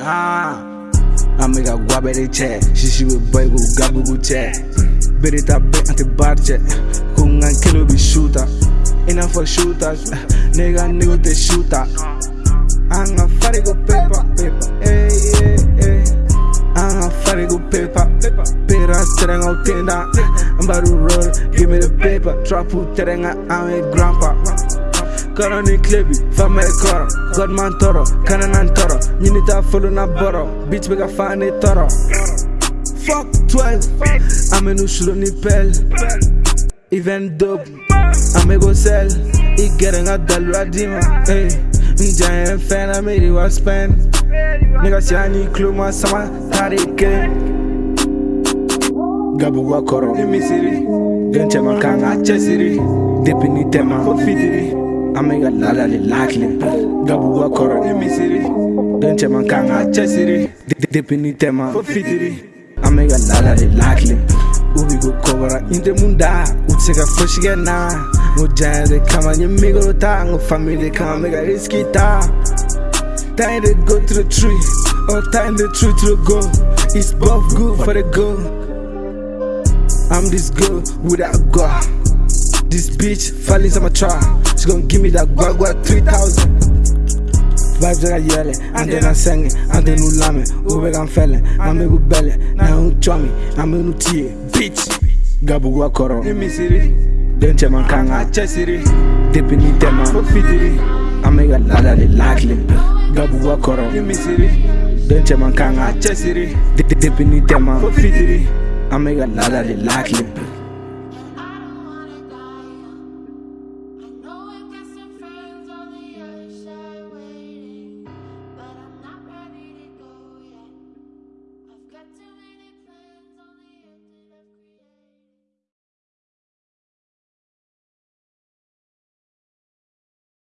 ah, amiga guapa de che, shishiwe baigo gabu gu chat, Berita be ante barche, kungan kilo bi shooter. Enough for shooters, nigga nigga te shooter. Anga farigo pepa, pepa, eh, eh, eh. Anga farigo pepa. Au tenda, ambaru roll, give me the paper. Trapu terenga ame grandpa. Kara ni klebi, fama e koro Godman toro, kana nan toro Nyini ta follow na boro Bitch bega fa ni toro Fuck 12 Ame nu shulo ni pel Even dope Ame go sell I gere nga dalu adima Hey Njaye fan ame di wa spend. Nigga si ani klo ma sama Tari ke Gabu wa koro. Ni misiri Genche makanga chesiri. Depi ni tema. Fitiri Amiga lala li lakli Gabu wa koro. Ni misiri Genche makanga chesiri. Depi ni tema. Fitiri Amiga lala li lakli Ubi go kobra inte munda. Utsega foshige na. Ngo jande kama nye migoro ta. Ngo family kama risky ta. Time to go to the tree. Or time the tree to the goal. It's both good for the goal I'm this girl without God. This bitch falling on my try She gon' give me that guagua 3000 Vibes that I yell it, and then I sing it, and then you lame, ube gan fele, ame gu bele, na I'm ame nu tie, bitch. Gabu gua koro, misiri, denche man kanga. Chesiri, depi ni tema, fitiri, ame ga lada li lakli. Gabu gua koro, misiri, denche man kanga. Chesiri, depi ni tema, fitiri, ame ga lada li lakli.